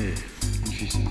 Eh, difícil.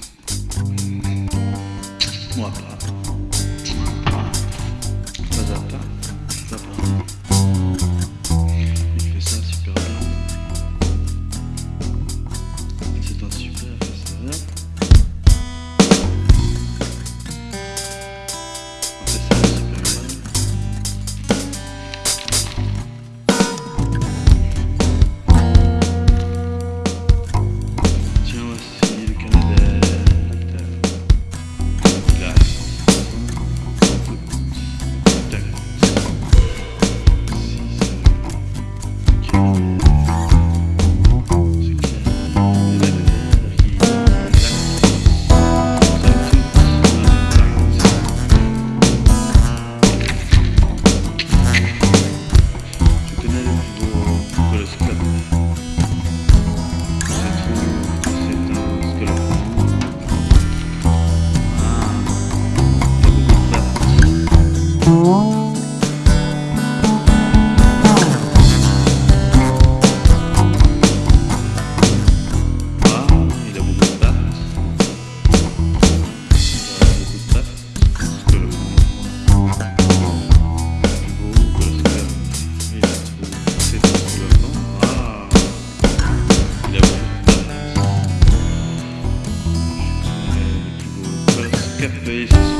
Coloscope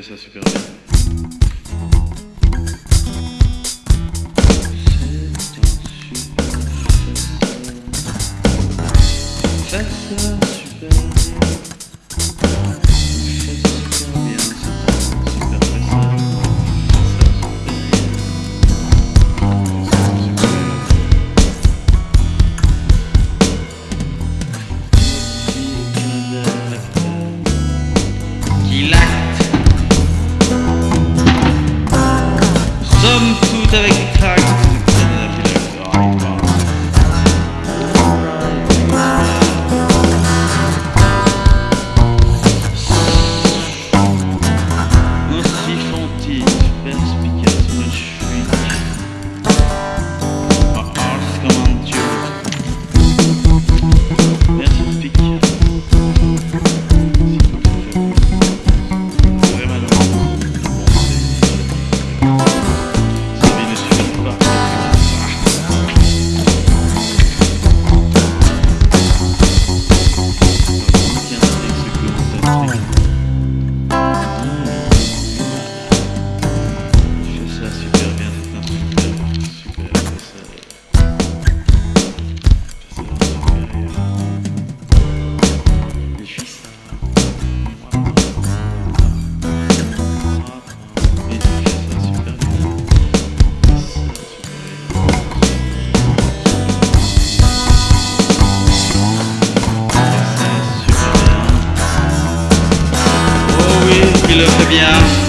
Ça super. Le fait bien.